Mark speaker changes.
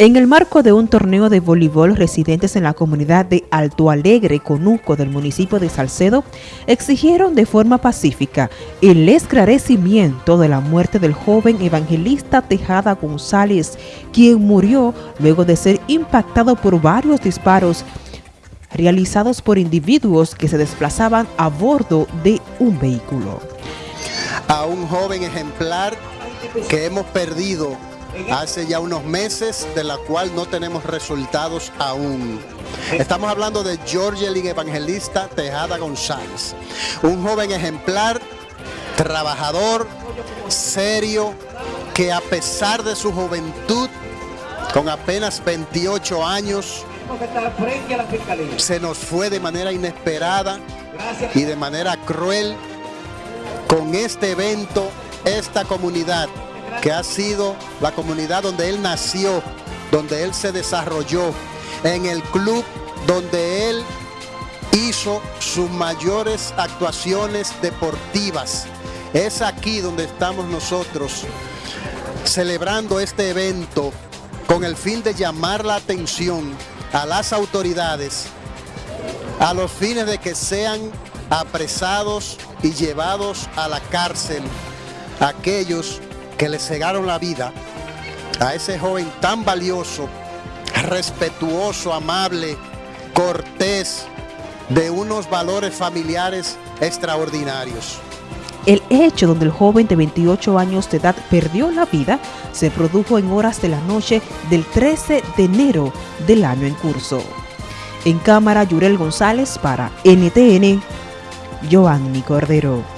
Speaker 1: En el marco de un torneo de voleibol, residentes en la comunidad de Alto Alegre, Conuco, del municipio de Salcedo, exigieron de forma pacífica el esclarecimiento de la muerte del joven evangelista Tejada González, quien murió luego de ser impactado por varios disparos realizados por individuos que se desplazaban a bordo de un vehículo.
Speaker 2: A un joven ejemplar que hemos perdido hace ya unos meses, de la cual no tenemos resultados aún. Estamos hablando de Georgelin Evangelista Tejada González, un joven ejemplar, trabajador, serio, que a pesar de su juventud, con apenas 28 años, se nos fue de manera inesperada y de manera cruel con este evento, esta comunidad que ha sido la comunidad donde él nació, donde él se desarrolló, en el club donde él hizo sus mayores actuaciones deportivas. Es aquí donde estamos nosotros celebrando este evento con el fin de llamar la atención a las autoridades a los fines de que sean apresados y llevados a la cárcel aquellos que le cegaron la vida a ese joven tan valioso, respetuoso, amable, cortés, de unos valores familiares extraordinarios.
Speaker 1: El hecho donde el joven de 28 años de edad perdió la vida se produjo en horas de la noche del 13 de enero del año en curso. En cámara, Yurel González para NTN, Giovanni Cordero.